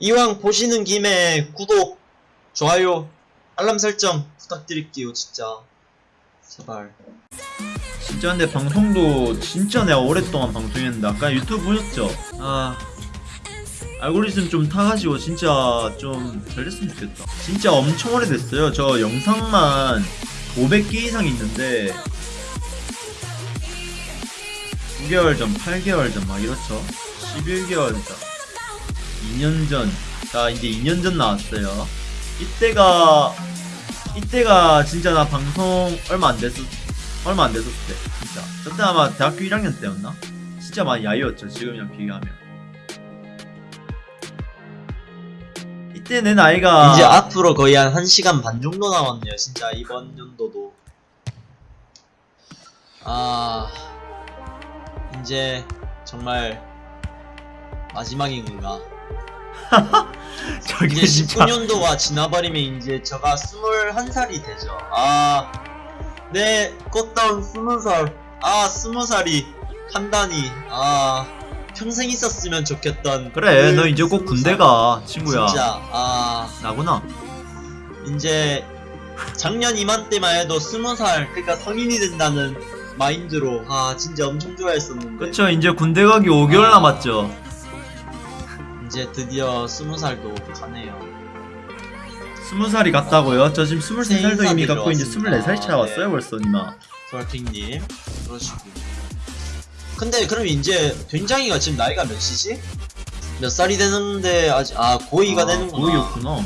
이왕 보시는 김에 구독, 좋아요, 알람 설정 부탁드릴게요, 진짜. 제발. 진짜 근데 방송도 진짜 내가 오랫동안 방송했는데 아까 유튜브 보셨죠? 아 알고리즘 좀 타가지고 진짜 좀 잘 됐으면 좋겠다 진짜 엄청 오래됐어요 저 영상만 500개 이상 있는데 9개월 전, 8개월 전 막 이렇죠 11개월 전 2년 전, 자 이제 2년 전 나왔어요 이때가 이때가 진짜 나 방송 얼마 안 됐을 얼마 안 됐었을 때 진짜 저때 아마 대학교 1학년 때였나? 진짜 많이 야유였죠 지금이랑 비교하면 이때 내 나이가 이제 앞으로 거의 한 1시간 반 정도 남았네요, 진짜 이번 연도도. 아, 이제 정말 마지막인 건가? 저게 이제 진짜 19년도가 지나버리면 이제 저가 21살이 되죠. 아, 내 꽃다운 20살. 아, 20살이 한다니. 아, 평생 있었으면 좋겠던. 그래 그 너 이제 꼭 20살. 군대 가 친구야 진짜, 아, 나구나 이제 작년 이맘때만 해도 20살, 그러니까 성인이 된다는 마인드로, 아, 진짜 엄청 좋아했었는데. 그쵸 이제 군대 가기 5개월 아. 남았죠 이제 드디어 20살도 가네요. 20살이 갔다고요? 저 지금 23살도 이미 인사드리러 갔고 이제 왔습니다. 24살 차왔어요 네. 벌써 니마 솔핑님 그러시고 근데 그럼 이제 된장이가 지금 나이가 몇이지? 몇 살이 되는데 아직 아 고2가 되는구나 고이였구나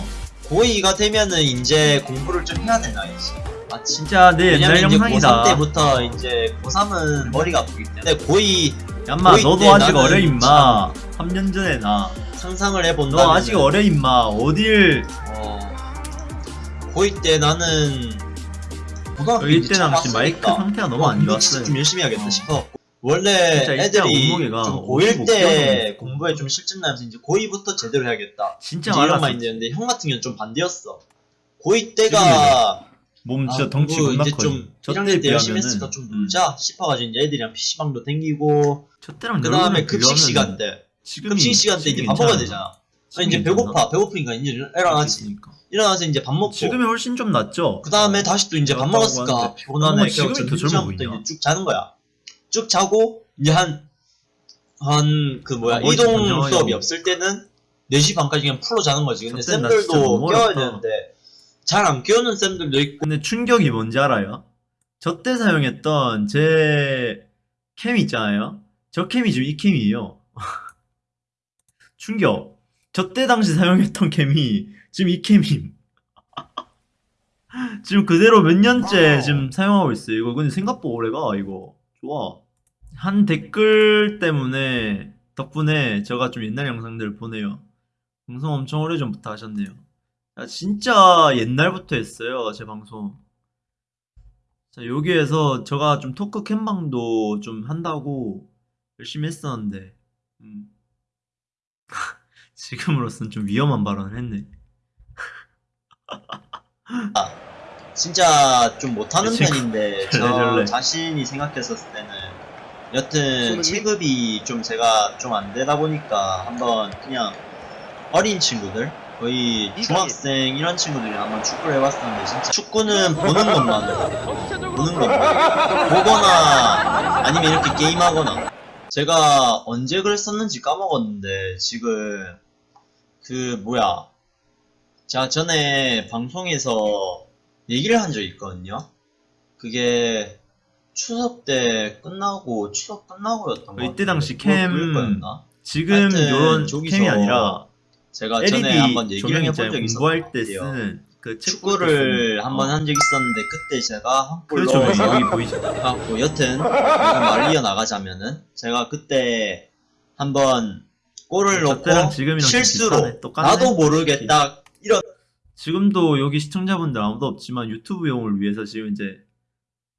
고2가 되면은 이제 공부를 좀 해야 되나 이제 아 진짜 내 옛날 영상이다 고3 때부터 이제 고3은 머리가 아프기 때문에 고2 얌마 고2 너도 때 아직 어려 임마 3년 전에 나 상상을 해본다면 너 아직 어려 임마. 어딜. 어. 고2 때 나는 고등학교 여기 이제 때 당시 마이크 상태가 너무 어, 안 좋았어요. 진짜 좀 열심히 해야겠다 어. 싶어. 원래 진짜 애들이 몸무게가 좀 고1 55kg 때 공부에 좀 실증 나면서 이제 고2부터 제대로 해야겠다. 진짜 이런 마인드였는데 형 같은 경우는 좀 반대였어. 고2 때가 몸 진짜 아, 덩치 겁나 커좀저 1학년 때에 때 열심히 했으니까 좀 음. 놀자 싶어가지고 이제 애들이랑 PC방도 댕기고 저 때랑 그 다음에 여러분이랑 급식 시간 때 지금이- 급식 시간 때 이제 밥 먹어야. 되잖아. 지금이 이제? 배고파 배고프니까 이제 일어나지. 있으니까. 일어나서 이제 밥 먹고 지금이 훨씬 좀 낫죠 그 다음에 다시 또 이제 밥 먹었을까. 피곤하네 젊어 점심부터? 이제 쭉 자는 거야 쭉 자고 이제 한 한 그 뭐야 아, 이동 수업이 하고. 없을 때는 4시 반까지 그냥 풀로 자는 거지 근데 쌤들도 깨워야. 되는데 잘 안 깨우는 쌤들도 있고 근데 충격이 뭔지 알아요? 저 때 사용했던 제 캠 있잖아요. 저 캠이 지금 이 캠이에요. 충격. 저 때 당시 사용했던 캠이 지금 이 캠임. 지금 그대로 몇 년째 지금 사용하고 있어요. 이거 근데 생각보다 오래가 이거 좋아. 한 댓글 때문에 덕분에 제가 좀 옛날 영상들을 보네요. 방송 엄청 오래전부터 하셨네요. 야, 진짜 옛날부터 했어요, 제 방송. 자, 여기에서 제가 좀 토크 캠방도 좀 한다고 열심히 했었는데, 음. 지금으로서는 좀 위험한 발언을 했네. 진짜 좀 못하는 친구, 편인데 절레, 저 절레. 자신이 생각했었을 때는 여튼 체급이 좀 제가 좀 안 되다 보니까 한번 그냥 어린 친구들 거의 중학생 이런 친구들이 한번 축구를 해봤었는데 진짜 축구는 보는 것만 보는 것만 보거나 아니면 이렇게 게임하거나 제가 언제 글 썼는지 까먹었는데 지금 그 뭐야 제가 전에 방송에서 얘기를 한 적이 있거든요 그게 추석 때 끝나고 추석 끝나고였던 거 이때 당시 캠? 지금 요런 캠이 아니라 제가 전에 한번 LED 얘기를 해본. 적이 있었던 때 쓰는 그 축구를 한번 한 적이 있었는데 그때 제가 한골 그렇죠. 여기. 갖고 여튼 말 이어 나가자면은 제가 그때 한번 골을 저 때랑 넣고 지금이랑 좀 실수로. 나도 모르게 딱 이런 지금도 여기 시청자분들 아무도 없지만 유튜브용을 위해서 지금 이제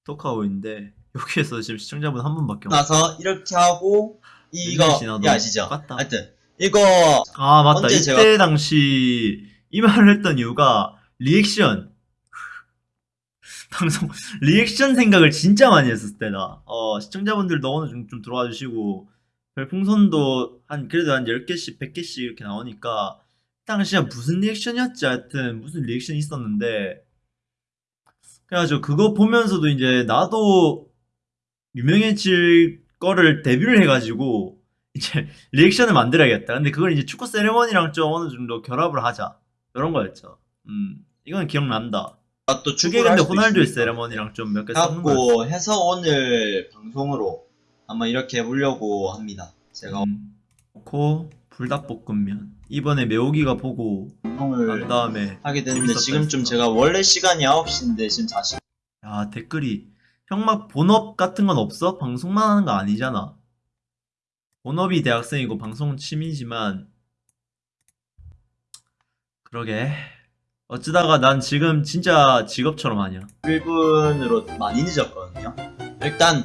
토크하고 있는데 여기에서 지금 시청자분 한 분밖에 없어. 나서 이렇게 하고 이거 이 아시죠? 똑같다. 하여튼 이거 아 맞다. 이때 제가- 당시 이 말을 했던 이유가 리액션 방송 리액션 생각을 진짜 많이 했었을 때다. 어 시청자분들도 오늘 좀, 좀 들어와 주시고 별풍선도 한 그래도 한 10개씩 100개씩 이렇게 나오니까 당시에 무슨 리액션이었지 하여튼 무슨 리액션이 있었는데 그래가지고 그거 보면서도 이제 나도 유명해질 거를 데뷔를 해가지고 이제 리액션을 만들어야겠다. 근데 그걸 이제 축구 세레머니랑 좀 어느 정도 결합을 하자 이런 거였죠. 음 이건 기억난다. 아, 또 그게 근데 호날두의. 세레머니랑 좀 몇개 섞는. 갖고 해서 오늘 방송으로 한번 이렇게 해보려고 합니다. 제가 음, 고 불닭볶음면 이번에 매우기가 보고 난 다음에 하게 됐는데 재밌었다 지금 좀 했어. 제가 원래 시간이 9시인데 지금 4시 야 댓글이 형 막 본업 같은 건 없어? 방송만 하는 거 아니잖아. 본업이 대학생이고 방송은 취미지만 그러게 어쩌다가 난 지금 진짜 직업처럼 하냐. 1분으로 많이 늦었거든요. 일단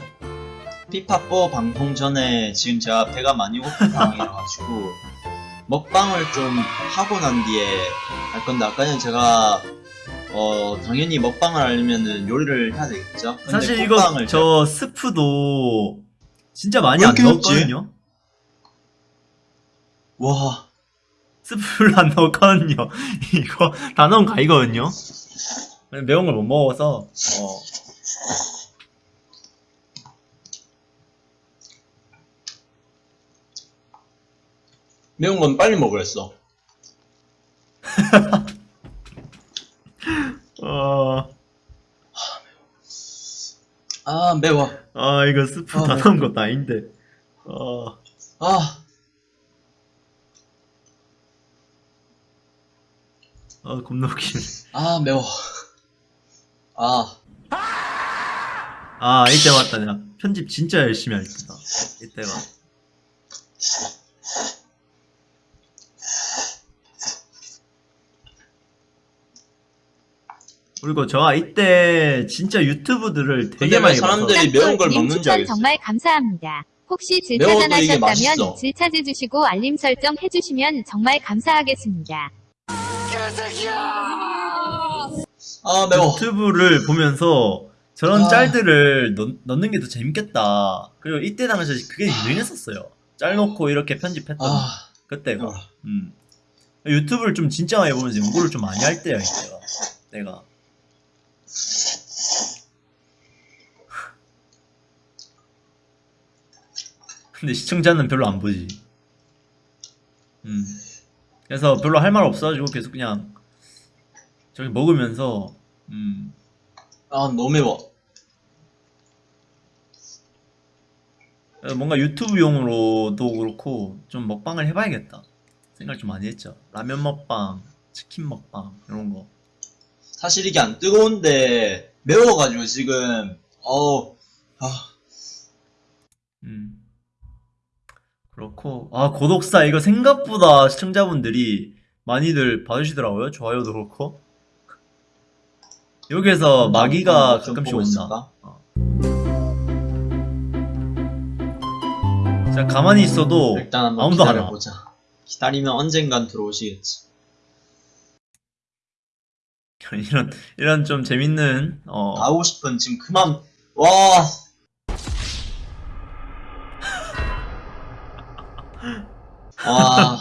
피파4 방송 전에 지금 제가 배가 많이 고픈 상황이라가지고 먹방을 좀 하고 난 뒤에 할 건데 아까 전에 제가 어 당연히 먹방을 하려면은 요리를 해야 되겠죠. 사실 이거 저 스프도 진짜 많이 왜 안? 넣었거든요. 와 스프를 안 넣었거든요. 이거 다 넣은 가이거든요. 매운 걸 못 먹어서 어. 매운 건 빨리 먹으랬어. 어, 아 매워. 아 이거 스프 아, 다 네. 넣은 것도 아닌데. 어, 아 아 겁나 웃기네. 아 매워. 아 아 이때 맞다 내가 편집 진짜 열심히 할 때다. 이때가. 그리고 저가 이때 진짜 유튜브들을 되게 많이 사람들이 매운 걸님 먹는지 추천 알겠어. 정말 감사합니다. 혹시 질차단. 하셨다면 질차해 주시고 알림 설정 해주시면 정말 감사하겠습니다. 아 매워. 유튜브를 보면서 저런 아. 짤들을 넣, 넣는 게 더 재밌겠다. 그리고 이때 당시에 그게 유행했었어요. 짤 놓고 이렇게 편집했던 아 그때가. 매워. 음. 유튜브를 좀 진짜 많이 보면서 연구를 좀 많이 할 때야 이때가. 내가. 근데 시청자는 별로 안 보지. 음. 그래서 별로 할 말 없어가지고 계속 그냥 저기 먹으면서 음. 아 너무 매워. 뭔가 유튜브용으로도 그렇고 좀 먹방을 해봐야겠다 생각 좀 많이 했죠. 라면 먹방, 치킨 먹방 이런 거. 사실 이게 안 뜨거운데 매워가지고 지금 어우 아 음. 그렇고 아 고독사 이거 생각보다 시청자분들이 많이들 봐주시더라고요. 좋아요도 그렇고. 여기에서 마기가 좀 가끔씩 온다. 있을까? 진짜 가만히 있어도 아무도 안 와. 기다리면 언젠간 들어오시겠지. 이런 이런 좀 재밌는 어 나오고 싶은 지금 그만 와 와.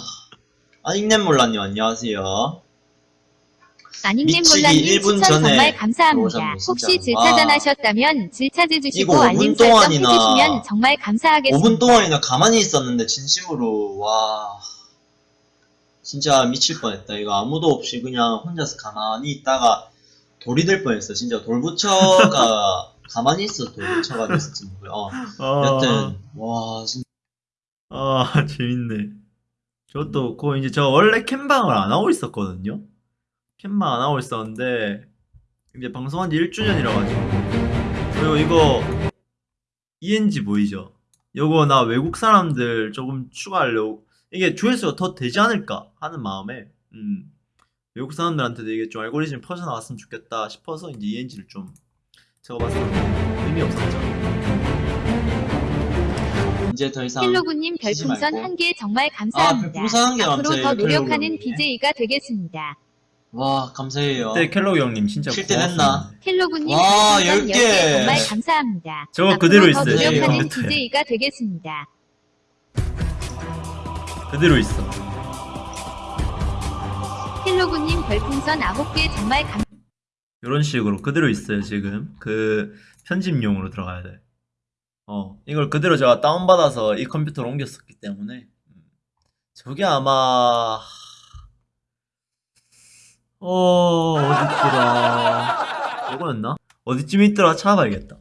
아, 닉넨 몰라님 안녕하세요. 미치기 몰라님 1분 추천 전에 정말 감사합니다. 들어오셨네, 진짜. 혹시 질차단 와. 하셨다면 질차해주시고 이거 알림 5분 설정 동안이나 해주시면 정말 감사하겠습니다. 5분 동안이나 가만히 있었는데 진심으로 와 진짜 미칠 뻔했다. 이거 아무도 없이 그냥 혼자서 가만히 있다가 돌이 될 뻔했어. 진짜 돌부처가 가만히 있어 돌부처가 됐을지 모르. 어. 어, 여튼 와 진짜 아 재밌네. 저도 그 이제 저 원래 캠방을 안 하고 있었거든요. 캠방 안 하고 있었는데 이제 방송한 지 1주년이라 가지고 그리고 이거 ENG 보이죠? 요거 나 외국 사람들 조금 추가하려고 이게 조회수가 더 되지 않을까 하는 마음에 음 외국 사람들한테도 이게 좀 알고리즘이 퍼져나갔으면 좋겠다 싶어서 이제 ENG를 좀 제가 봤을 때 의미 없었죠. 이제 더 이상 쉬지 별풍선. 한 개 정말 아 감사합니다. 별풍선 한개 앞으로. 더 노력하는 헬로우님. BJ가 되겠습니다. 와 감사해요. 그때 켈로그 형님 진짜. 됐나? 헬로구님 와, 별풍선 열 10개 개. 정말 감사합니다. 저거 앞으로 그대로 더 있어요, 노력하는 컴퓨터에. BJ가 되겠습니다. 그대로 있어. 헬로구님 별풍선 9개 정말 감 이런 식으로 그대로 있어요 지금 그 편집용으로 들어가야 돼. 어 이걸 그대로 제가 다운받아서 이 컴퓨터로 옮겼었기 때문에 음, 저게 아마 어 어딨더라 이거였나? 어디쯤 있더라 찾아봐야겠다.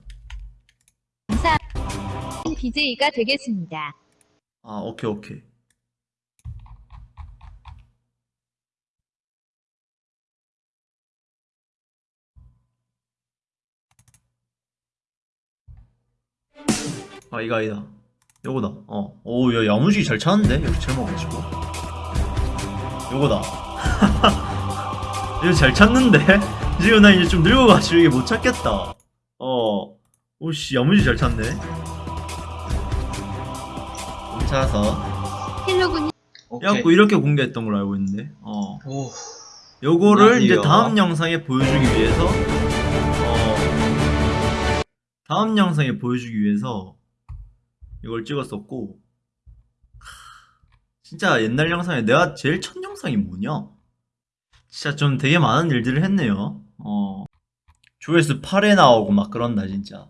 BJ가 되겠습니다. 아 오케이 오케이. 아 이거 아니다. 요거다. 어오야 야무지게 잘 찾는데? 여기 제목 가지고. 요거다. 이거 잘 찾는데? 지금 나 이제 좀 늙어가지고 이게 못 찾겠다. 어. 오씨 야무지게 잘 찾네. 여기 찾아서. 헬로구님 오케이. 해갖고 이렇게 공개했던 걸로 알고 있는데. 어. 오, 요거를 이제. 다음 영상에 보여주기 위해서 어 다음 영상에 보여주기 위해서 이걸 찍었었고 하, 진짜 옛날 영상에 내가 제일 첫 영상이 뭐냐? 진짜 좀 되게 많은 일들을 했네요. 어 조회수 8에 나오고 막 그런다 진짜.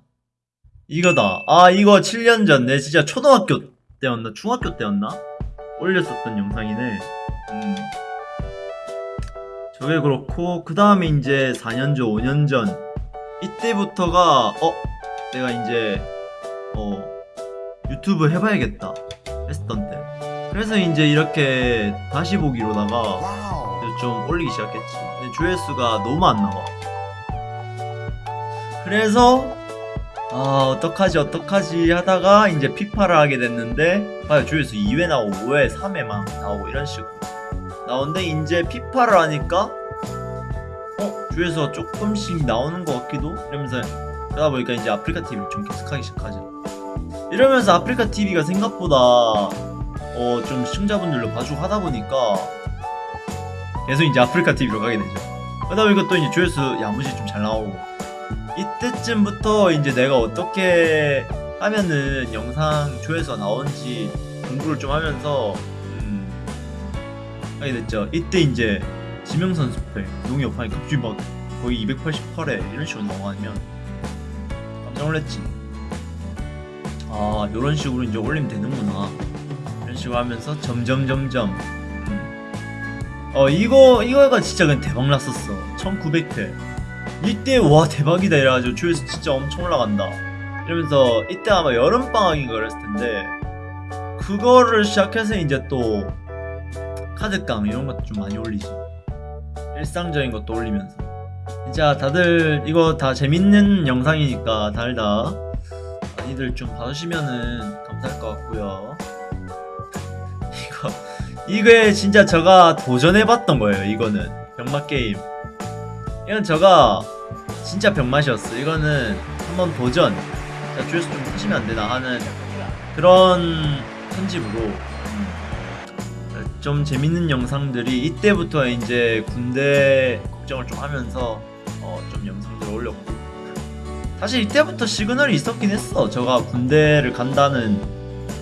이거다. 아 이거 7년 전 내 진짜 초등학교 때였나 중학교 때였나 올렸었던 영상이네. 음. 저게 그렇고 그 다음에 이제 4년 전, 5년 전 이때부터가 어 내가 이제 어 유튜브 해봐야겠다 했었던 때. 그래서 이제 이렇게 다시 보기로다가 좀 올리기 시작했지. 근데 조회수가 너무 안 나와. 그래서 아 어떡하지 어떡하지 하다가 이제 피파를 하게 됐는데 봐요 조회수 2회 나오고 5회 3회만 나오고 이런 식으로 나오는데 이제 피파를 하니까 어 조회수가 조금씩 나오는 것 같기도 이러면서 그러다 보니까 이제 아프리카 TV를 좀 계속하기 시작하죠. 이러면서 아프리카 TV가 생각보다 어 좀 시청자분들로 봐주고 하다 보니까 계속 이제 아프리카 TV로 가게 되죠. 그러다 보니까 또 이제 조회수 야무지 좀잘 나오고. 이때쯤부터 이제 내가 어떻게 하면은 영상 조회수가 나오는지 공부를 좀 하면서 음, 하게 됐죠. 이때 이제 지명선 스펠 농협 하니 갑자기 막 거의 288에 이런 식으로 나오면 깜짝 놀랐지. 아 이런 식으로 이제 올리면 되는구나. 이런 식으로 하면서 점점 점점 음. 어 이거 이거가 진짜 그냥 대박 났었어. 1900회. 이때 와 대박이다 이래가지고 조회수 진짜 엄청 올라간다 이러면서 이때 아마 여름방학인가 그랬을 텐데 그거를 시작해서 이제 또 카드깡 이런 것도 좀 많이 올리지 일상적인 것도 올리면서 진짜 다들 이거 다 재밌는 영상이니까 다들 다 많이들 좀 봐주시면은 감사할 것 같고요. 이거 이게 진짜 제가 도전해봤던 거예요 이거는. 병맛 게임. 이건 제가 진짜 병맛이었어. 이거는 한번 도전. 자, 조회수 좀 하시면 안 되나 하는 그런 편집으로. 음, 좀 재밌는 영상들이 이때부터 이제 군대 걱정을 좀 하면서 어, 좀 영상들을 올렸고. 사실 이때부터 시그널이 있었긴 했어. 제가 군대를 간다는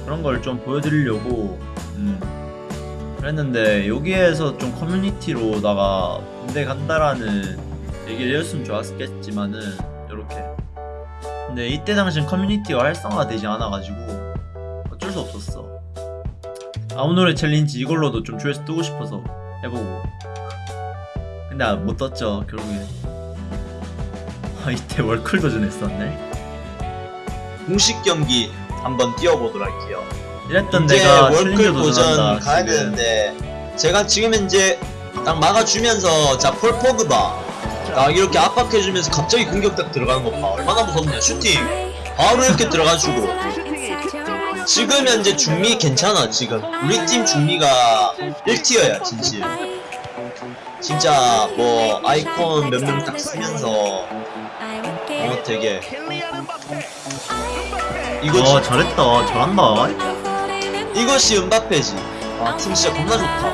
그런 걸 좀 보여드리려고. 음, 그랬는데 여기에서 좀 커뮤니티로다가 군대 간다라는 얘기를 해줬으면 좋았겠지만은 이렇게. 근데 이때 당시엔 커뮤니티가 활성화가 되지 않아가지고 어쩔 수 없었어. 아무 노래 챌린지 이걸로도 좀 조회수 뜨고 싶어서 해보고. 근데 아, 못 떴죠 결국엔. 아 이때 월클 도전했었네. 공식 경기 한번 뛰어보도록 할게요. 이랬던 내가 월클 도전 가야 되는데 제가 지금 이제 딱 막아주면서 자 폴 포그바. 딱 이렇게 압박해주면서 갑자기 공격 딱 들어가는 거 봐. 얼마나 무섭냐 슈팅. 바로 이렇게 들어가주고 지금 현재 중미 괜찮아 지금. 우리 팀 중미가 1티어야 진실. 진짜 뭐 아이콘 몇 명 딱 쓰면서 어 되게. 이거지 어 잘했다. 잘한다. 이것이 은바페지. 아 팀 진짜 겁나 좋다.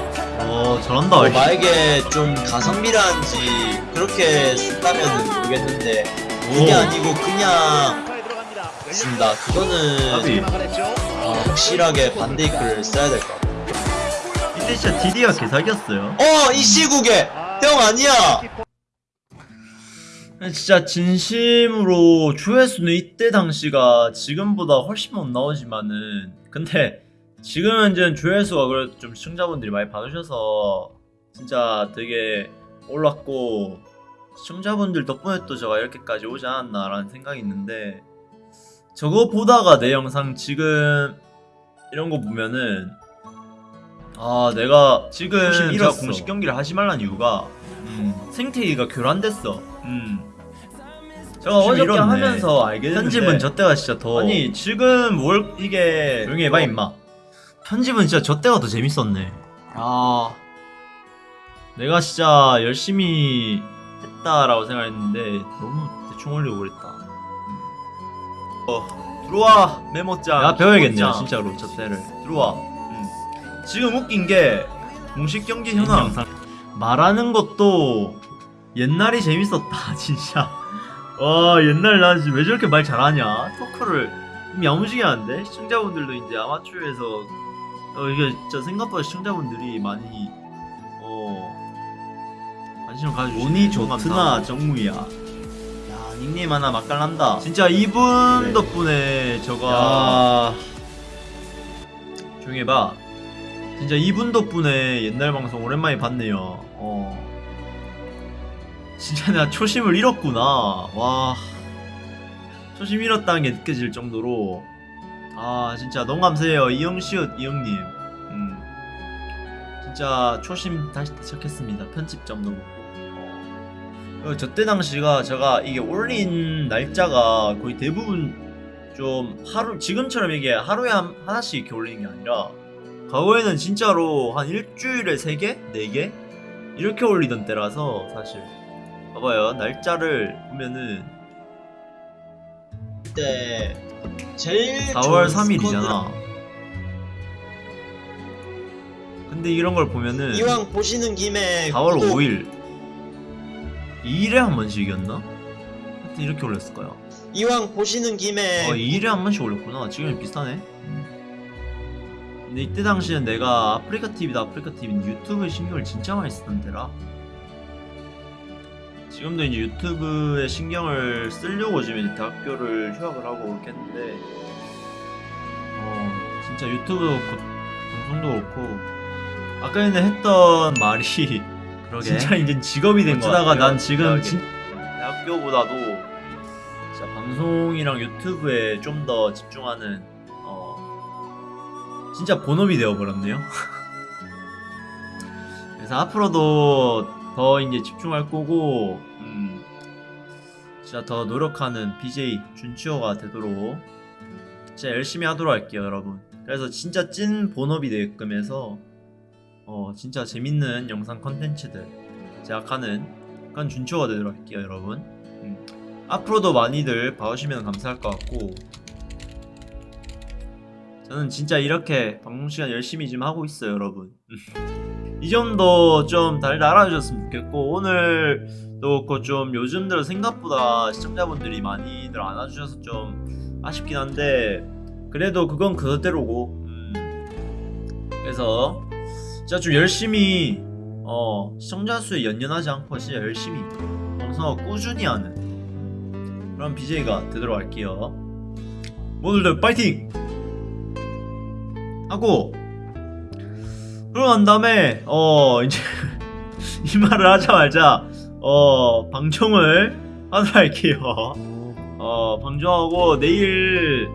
어 잘한다. 뭐 만약에 좀 가성비라는지 그렇게 쓴다면 모르겠는데 그게 오. 아니고 그냥 쓴다. 그거는 아비. 아, 확실하게 반데이크를 써야 될 것 같아. 이때 진짜 디디가 개사기였어요. 어, 이 시국에! 형 아니야. 진짜 진심으로 조회수는 이때 당시가 지금보다 훨씬 못 나오지만은 근데 지금 현재는 조회수가 그래도 좀 시청자분들이 많이 봐주셔서 진짜 되게 올랐고 시청자분들 덕분에 또 제가 이렇게까지 오지 않았나라는 생각이 있는데 저거 보다가 내 영상 지금 이런 거 보면은 아 내가 지금 제가. 공식 경기를 하지 말란 이유가 음, 생태이가 교란됐어 음. 제가 어저께 잃었네. 하면서 알게 됐는데 편집은 저 때가 진짜 더 아니 지금 뭘 이게 조용히 해봐 임마. 편집은 진짜 저 때가 더 재밌었네. 아. 내가 진짜 열심히 했다라고 생각했는데 너무 대충 올리고 그랬다. 어 들어와 메모장. 야 배워야겠네요 진짜로 저 때를. 들어와. 음. 지금 웃긴 게 공식 경기 현황. 말하는 것도 옛날이 재밌었다 진짜 와 옛날 나 지금 왜 저렇게 말 잘하냐? 토크를. 이미 야무지게 하는데 시청자분들도 이제 아마추어에서 어 이게 진짜 생각보다 시청자분들이 많이 어 관심을 가지고 운이 좋트나. 정무야. 야 닉네임 하나 맛깔난다. 진짜 이분 그래. 덕분에 저가 조용히 해봐. 진짜 이분 덕분에 옛날 방송 오랜만에 봤네요. 어 진짜 내가 초심을 잃었구나. 와. 초심 잃었다는 게 느껴질 정도로. 아, 진짜 너무 감사해요. 이영시옷, 이영님. 음. 진짜 초심 다시 시작했습니다. 편집점도 그렇고. 어. 저때 당시가 제가 이게 올린 날짜가 거의 대부분 좀 하루, 지금처럼 이게 하루에 한, 하나씩 이렇게 올리는 게 아니라 과거에는 진짜로 한 일주일에 3개? 4개? 이렇게 올리던 때라서 사실 봐봐요. 날짜를 보면은 그때 제일 4월 좋은 3일이잖아. 근데 이런 걸 보면은. 이왕 보시는 김에 4월 구독, 5일. 2일에 한 번씩 이겼나? 하여튼 이렇게 올렸을 거야. 이왕 보시는 김에 어 2일에 한 번씩 올렸구나. 지금 비슷하네. 근데 이때 당시엔 내가 아프리카 TV다 아프리카 TV는 유튜브에 신경을 진짜 많이 쓰던 때라 지금도 이제 유튜브에 신경을 쓰려고 지금 이제 대학교를 휴학을 하고 이렇게 했는데 어 진짜 유튜브 곧 방송도 그렇고 아까 전에 했던 말이 그러게. 진짜 이제 직업이 된 거야. 어쩌다가 난난 지금 지금 진... 대학교보다도 진짜 방송이랑 유튜브에 좀 더 집중하는 어 진짜 본업이 되어 버렸네요. 그래서 앞으로도 더 이제 집중할 거고 음 진짜 더 노력하는 BJ 준치호가 되도록 진짜 열심히 하도록 할게요, 여러분. 그래서 진짜 찐 본업이 되게끔 해서 어 진짜 재밌는 영상 컨텐츠들 제작하는 그런 준초가 되도록 할게요 여러분 음. 앞으로도 많이들 봐주시면 감사할 것 같고 저는 진짜 이렇게 방송시간 열심히 지금 하고 있어요 여러분 이 점도 좀 다들 알아주셨으면 좋겠고 오늘도 그렇고 좀 요즘 들어 생각보다 시청자분들이 많이들 안 와주셔서 좀 아쉽긴 한데 그래도 그건 그대로고 음. 그래서 진짜 좀 열심히 어 시청자 수에 연연하지 않고 진짜 열심히 방송하고 꾸준히 하는 그런 BJ가 되도록 할게요. 모두들 파이팅! 하고 그러고 난 다음에 어 이제 이 말을 하자마자 어 방송을 하도록 할게요. 어 방송하고 내일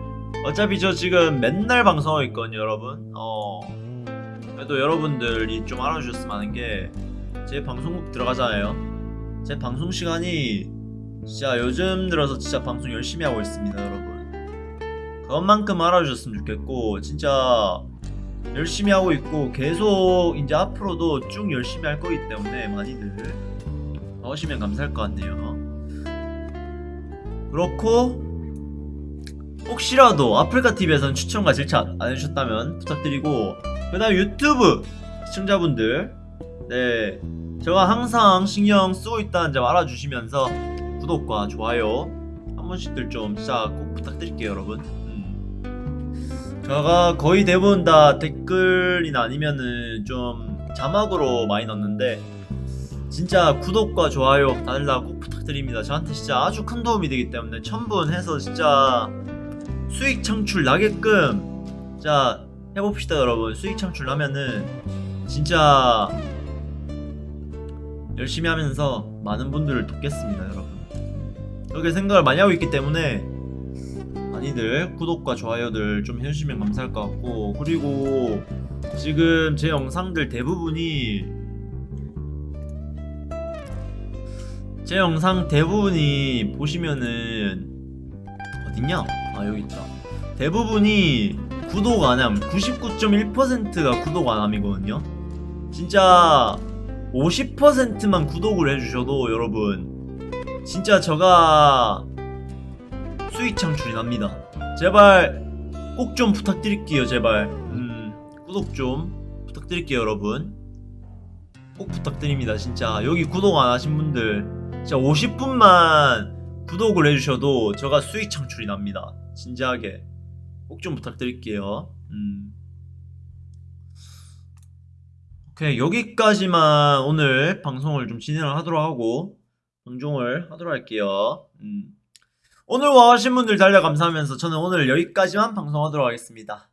어차피 저 지금 맨날 방송하고 있거든요 여러분. 어 그래도 여러분들이 좀 알아주셨으면 하는 게 제 방송국 들어가잖아요. 제 방송 시간이 진짜 요즘 들어서 진짜 방송 열심히 하고 있습니다, 여러분. 그것만큼 알아주셨으면 좋겠고 진짜 열심히 하고 있고 계속 이제 앞으로도 쭉 열심히 할 거기 때문에 많이들 봐주시면 감사할 것 같네요. 그렇고 혹시라도 아프리카 TV에서는 추천과 질차 안 해주셨다면 부탁드리고 그 다음 유튜브 시청자분들 네 제가 항상 신경 쓰고 있다는 점 알아주시면서 구독과 좋아요 한 번씩들 좀 진짜 꼭 부탁드릴게요 여러분 음. 제가 거의 대부분 다 댓글이나 아니면은 좀 자막으로 많이 넣는데 진짜 구독과 좋아요 다꼭 부탁드립니다. 저한테 진짜 아주 큰 도움이 되기 때문에 첨분해서 진짜 수익 창출 나게끔 자 해봅시다 여러분. 수익 창출 나면은 진짜 열심히 하면서 많은 분들을 돕겠습니다 여러분. 그렇게 생각을 많이 하고 있기 때문에 많이들 구독과 좋아요들 좀 해주시면 감사할 것 같고 그리고 지금 제 영상들 대부분이 제 영상 대부분이 보시면은 어딨냐? 아 여기 있다. 대부분이 구독 안함 99.1%가 구독 안함이거든요. 진짜 50%만 구독을 해주셔도 여러분 진짜 저가 수익 창출이 납니다. 제발 꼭 좀 부탁드릴게요 제발. 음 구독 좀 부탁드릴게요 여러분. 꼭 부탁드립니다 진짜. 여기 구독 안 하신 분들 진짜 50분만 구독을 해주셔도 저가 수익 창출이 납니다. 진지하게. 꼭 좀 부탁드릴게요. 음. 오케이 여기까지만 오늘 방송을 좀 진행을 하도록 하고 방종을 하도록 할게요. 음. 오늘 와주신 분들 달려 감사하면서 저는 오늘 여기까지만 방송하도록 하겠습니다.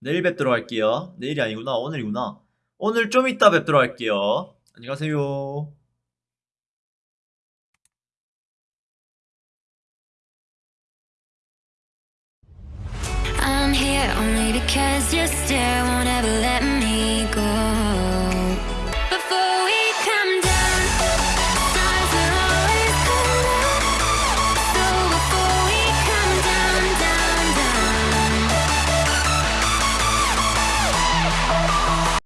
내일 뵙도록 할게요. 내일이 아니구나. 오늘이구나. 오늘 좀 이따 뵙도록 할게요. 안녕히 가세요. I'm here only because you still won't ever let me